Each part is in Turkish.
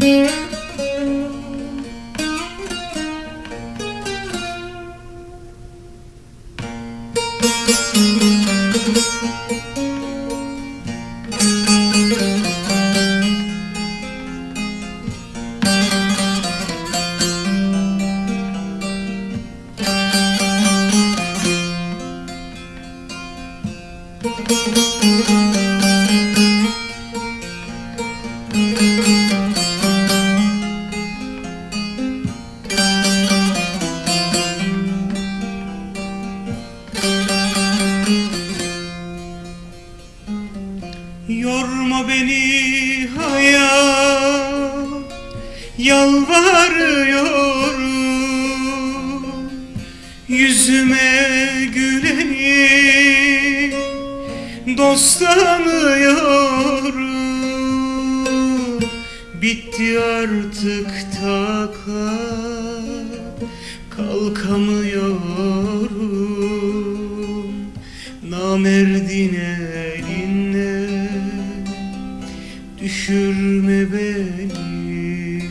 Müzik Yorma beni hayat Yalvarıyorum. Yüzüme güleni Dost tanıyorum Bitti artık takat Kalkamıyorum. Namerdin Düşürme beni?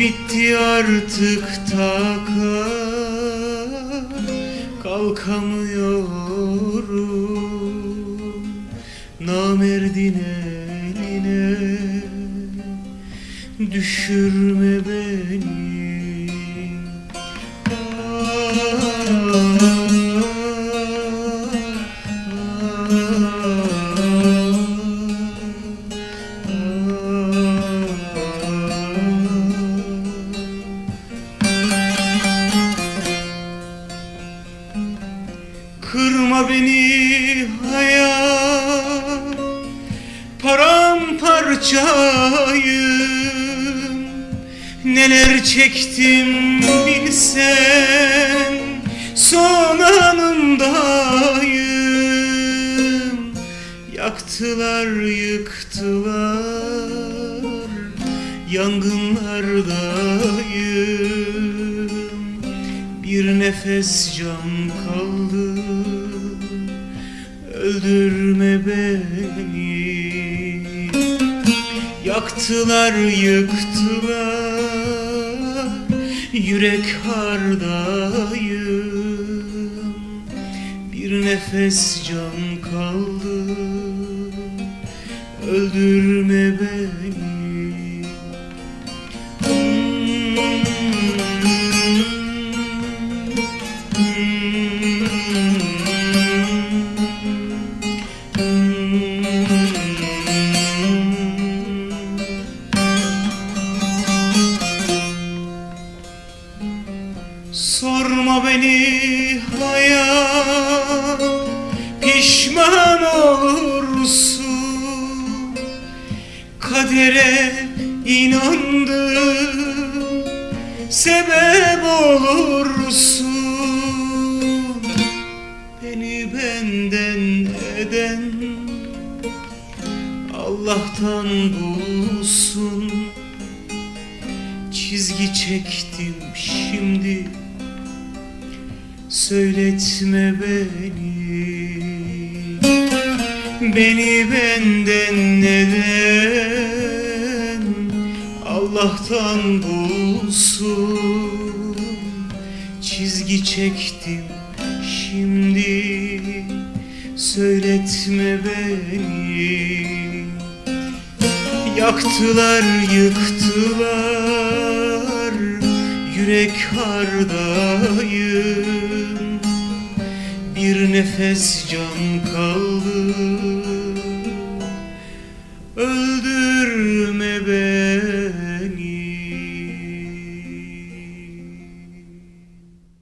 Bitti artık takat Kalkamıyorum. Namerdin eline Düşürme beni Paramparçayım Neler çektim bilsen Son anımdayım Yaktılar yıktılar Yangınlardayım. Bir nefes can kaldı Öldürme beni Yaktılar yıktılar. Yürek hardayım. Bir nefes can kaldı. Öldürme beni Sorma beni hayat Pişman olursun. Kadere inandım Sebep olursun. Beni benden eden Allah'tan bulsun. Çizgi çektim şimdi Söyletme beni. Beni benden neden Allah'tan bulsun? Çizgi çektim şimdi. Söyletme beni. Yaktılar yıktılar Yürek hardayım. Bir nefes can kaldı